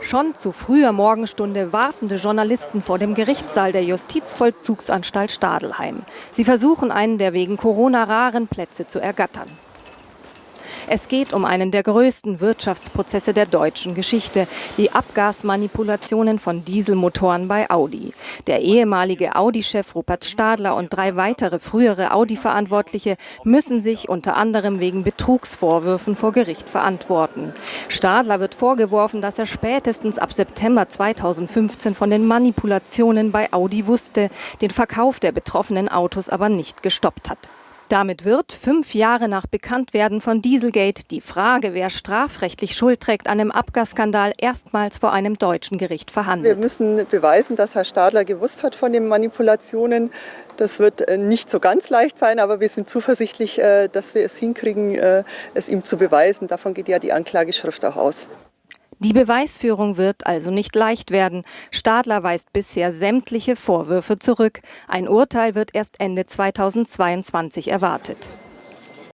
Schon zu früher Morgenstunde wartende Journalisten vor dem Gerichtssaal der Justizvollzugsanstalt Stadelheim. Sie versuchen, einen der wegen Corona raren Plätze zu ergattern. Es geht um einen der größten Wirtschaftsprozesse der deutschen Geschichte, die Abgasmanipulationen von Dieselmotoren bei Audi. Der ehemalige Audi-Chef Rupert Stadler und drei weitere frühere Audi-Verantwortliche müssen sich unter anderem wegen Betrugsvorwürfen vor Gericht verantworten. Stadler wird vorgeworfen, dass er spätestens ab September 2015 von den Manipulationen bei Audi wusste, den Verkauf der betroffenen Autos aber nicht gestoppt hat. Damit wird, fünf Jahre nach Bekanntwerden von Dieselgate, die Frage, wer strafrechtlich Schuld trägt an dem Abgasskandal, erstmals vor einem deutschen Gericht verhandelt. Wir müssen beweisen, dass Herr Stadler gewusst hat von den Manipulationen. Das wird äh, nicht so ganz leicht sein, aber wir sind zuversichtlich, äh, dass wir es hinkriegen, äh, es ihm zu beweisen. Davon geht ja die Anklageschrift auch aus. Die Beweisführung wird also nicht leicht werden. Stadler weist bisher sämtliche Vorwürfe zurück. Ein Urteil wird erst Ende 2022 erwartet.